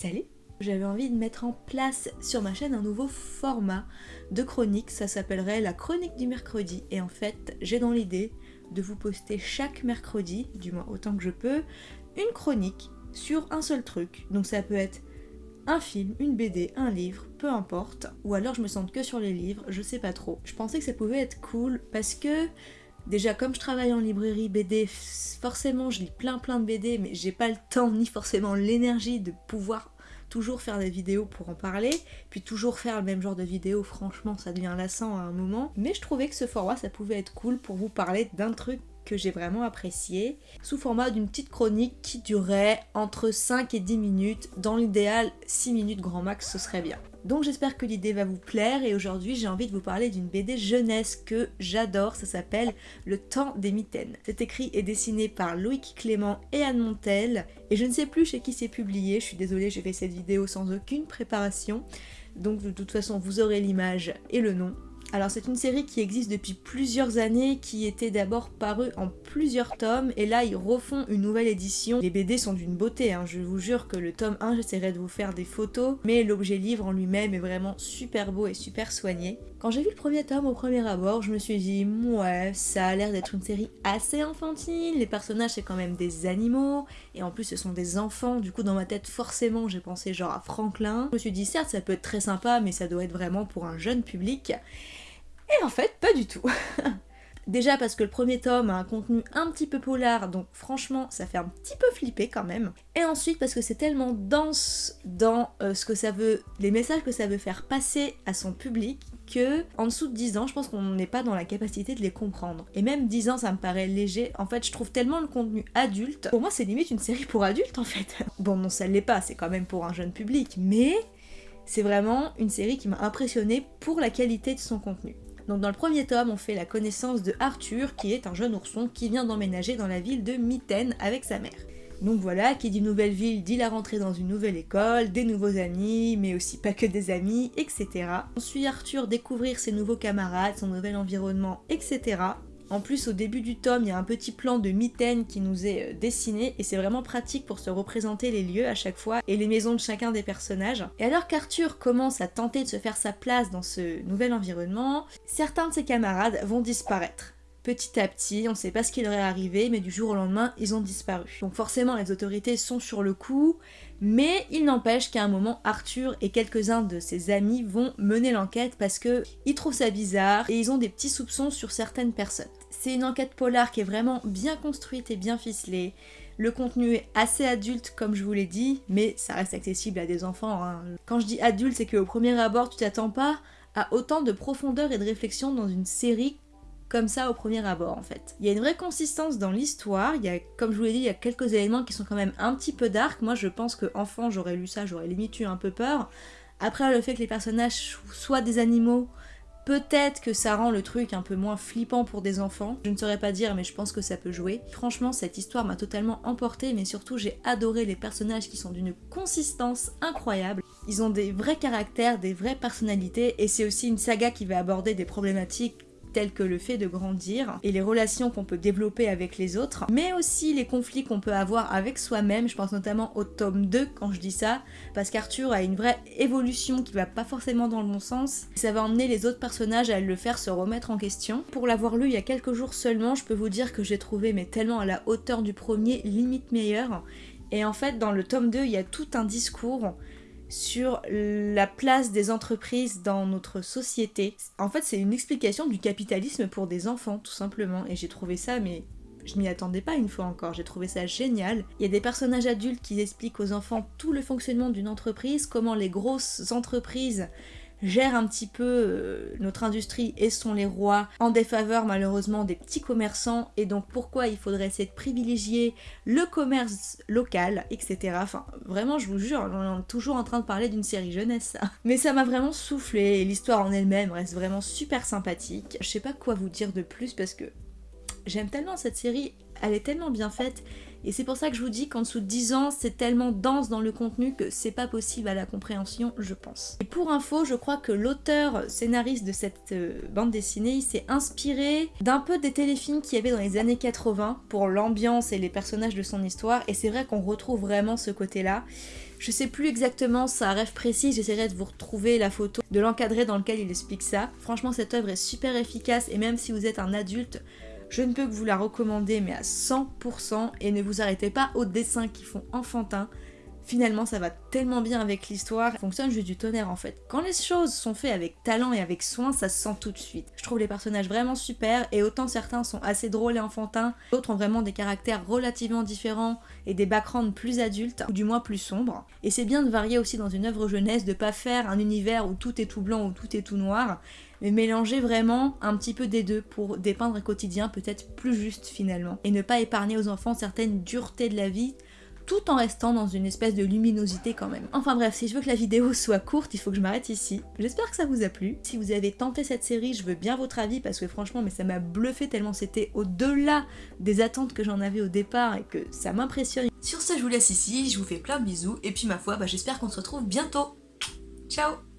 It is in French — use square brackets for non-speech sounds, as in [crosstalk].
Salut J'avais envie de mettre en place sur ma chaîne un nouveau format de chronique, ça s'appellerait la chronique du mercredi. Et en fait, j'ai dans l'idée de vous poster chaque mercredi, du moins autant que je peux, une chronique sur un seul truc. Donc ça peut être un film, une BD, un livre, peu importe. Ou alors je me sens que sur les livres, je sais pas trop. Je pensais que ça pouvait être cool parce que Déjà, comme je travaille en librairie BD, forcément je lis plein plein de BD, mais j'ai pas le temps ni forcément l'énergie de pouvoir toujours faire des vidéos pour en parler, puis toujours faire le même genre de vidéos, franchement ça devient lassant à un moment. Mais je trouvais que ce format ça pouvait être cool pour vous parler d'un truc que j'ai vraiment apprécié, sous format d'une petite chronique qui durait entre 5 et 10 minutes, dans l'idéal 6 minutes grand max ce serait bien. Donc j'espère que l'idée va vous plaire. Et aujourd'hui j'ai envie de vous parler d'une BD jeunesse que j'adore, ça s'appelle Le temps des mitaines. C'est écrit et dessiné par Loïc Clément et Anne Montel. Et je ne sais plus chez qui c'est publié, je suis désolée j'ai fait cette vidéo sans aucune préparation. Donc de toute façon vous aurez l'image et le nom alors c'est une série qui existe depuis plusieurs années, qui était d'abord parue en plusieurs tomes, et là ils refont une nouvelle édition. Les BD sont d'une beauté, hein. je vous jure que le tome 1, j'essaierai de vous faire des photos, mais l'objet livre en lui-même est vraiment super beau et super soigné. Quand j'ai vu le premier tome au premier abord, je me suis dit, ouais, ça a l'air d'être une série assez enfantine, les personnages c'est quand même des animaux, et en plus ce sont des enfants, du coup dans ma tête forcément j'ai pensé genre à Franklin. Je me suis dit, certes ça peut être très sympa, mais ça doit être vraiment pour un jeune public. Et en fait, pas du tout. [laughs] Déjà parce que le premier tome a un contenu un petit peu polar, donc franchement ça fait un petit peu flipper quand même. Et ensuite parce que c'est tellement dense dans euh, ce que ça veut, les messages que ça veut faire passer à son public que en dessous de 10 ans, je pense qu'on n'est pas dans la capacité de les comprendre. Et même 10 ans, ça me paraît léger. En fait, je trouve tellement le contenu adulte. Pour moi, c'est limite une série pour adultes en fait. [laughs] Bon, non, ça l'est pas, c'est quand même pour un jeune public, mais c'est vraiment une série qui m'a impressionnée pour la qualité de son contenu. Donc dans le premier tome, on fait la connaissance de Arthur, qui est un jeune ourson qui vient d'emménager dans la ville de Mitten avec sa mère. Donc voilà, qui dit nouvelle ville dit la rentrée dans une nouvelle école, des nouveaux amis, mais aussi pas que des amis, etc. On suit Arthur découvrir ses nouveaux camarades, son nouvel environnement, etc. En plus, au début du tome, il y a un petit plan de mitaine qui nous est euh, dessiné et c'est vraiment pratique pour se représenter les lieux à chaque fois et les maisons de chacun des personnages. Et alors qu'Arthur commence à tenter de se faire sa place dans ce nouvel environnement, certains de ses camarades vont disparaître. Petit à petit, on ne sait pas ce qui leur est arrivé, mais du jour au lendemain, ils ont disparu. Donc forcément, les autorités sont sur le coup, mais il n'empêche qu'à un moment, Arthur et quelques-uns de ses amis vont mener l'enquête parce que ils trouvent ça bizarre et ils ont des petits soupçons sur certaines personnes. C'est une enquête polar qui est vraiment bien construite et bien ficelée. Le contenu est assez adulte comme je vous l'ai dit, mais ça reste accessible à des enfants. Hein. Quand je dis adulte, c'est qu'au premier abord, tu t'attends pas à autant de profondeur et de réflexion dans une série comme ça au premier abord en fait. Il y a une vraie consistance dans l'histoire, il y a, comme je vous l'ai dit, il y a quelques éléments qui sont quand même un petit peu dark. Moi je pense que enfant j'aurais lu ça, j'aurais limite eu un peu peur. Après le fait que les personnages soient des animaux, Peut-être que ça rend le truc un peu moins flippant pour des enfants, je ne saurais pas dire mais je pense que ça peut jouer. Franchement cette histoire m'a totalement emporté mais surtout j'ai adoré les personnages qui sont d'une consistance incroyable. Ils ont des vrais caractères, des vraies personnalités et c'est aussi une saga qui va aborder des problématiques tels que le fait de grandir et les relations qu'on peut développer avec les autres, mais aussi les conflits qu'on peut avoir avec soi-même, je pense notamment au tome 2 quand je dis ça, parce qu'Arthur a une vraie évolution qui va pas forcément dans le bon sens, ça va emmener les autres personnages à le faire se remettre en question. Pour l'avoir lu il y a quelques jours seulement, je peux vous dire que j'ai trouvé mais tellement à la hauteur du premier, limite meilleur, et en fait dans le tome 2 il y a tout un discours sur la place des entreprises dans notre société. En fait, c'est une explication du capitalisme pour des enfants, tout simplement. Et j'ai trouvé ça, mais je m'y attendais pas une fois encore, j'ai trouvé ça génial. Il y a des personnages adultes qui expliquent aux enfants tout le fonctionnement d'une entreprise, comment les grosses entreprises gèrent un petit peu euh, notre industrie et sont les rois en défaveur malheureusement des petits commerçants et donc pourquoi il faudrait essayer de privilégier le commerce local, etc. Enfin, vraiment, je vous jure, on est toujours en train de parler d'une série jeunesse, Mais ça m'a vraiment soufflé et l'histoire en elle-même reste vraiment super sympathique. Je sais pas quoi vous dire de plus parce que j'aime tellement cette série, elle est tellement bien faite Et c'est pour ça que je vous dis qu'en dessous de 10 ans, c'est tellement dense dans le contenu que c'est pas possible à la compréhension, je pense. Et pour info, je crois que l'auteur scénariste de cette euh, bande dessinée, s'est inspiré d'un peu des téléfilms qu'il y avait dans les années 80 pour l'ambiance et les personnages de son histoire, et c'est vrai qu'on retrouve vraiment ce côté-là. Je sais plus exactement sa rêve précise, j'essaierai de vous retrouver la photo de l'encadré dans lequel il explique ça. Franchement, cette œuvre est super efficace et même si vous êtes un adulte, je ne peux que vous la recommander mais à 100% et ne vous arrêtez pas aux dessins qui font enfantin. Finalement, ça va tellement bien avec l'histoire, fonctionne juste du tonnerre en fait. Quand les choses sont faites avec talent et avec soin, ça se sent tout de suite. Je trouve les personnages vraiment super et autant certains sont assez drôles et enfantins, d'autres ont vraiment des caractères relativement différents et des backgrounds plus adultes ou du moins plus sombres. Et c'est bien de varier aussi dans une œuvre jeunesse, de pas faire un univers où tout est tout blanc ou tout est tout noir, mais mélanger vraiment un petit peu des deux pour dépeindre un quotidien peut-être plus juste finalement et ne pas épargner aux enfants certaines duretés de la vie tout en restant dans une espèce de luminosité quand même. Enfin bref, si je veux que la vidéo [laughs] soit courte, il faut que je m'arrête ici. J'espère que ça vous a plu. Si vous avez tenté cette série, je veux bien votre avis parce que franchement, mais ça m'a bluffé tellement c'était au-delà des attentes que j'en avais au départ et que ça m'impressionne. Sur ce, je vous laisse ici, je vous fais plein de bisous et puis ma foi, bah, j'espère qu'on se retrouve bientôt. Ciao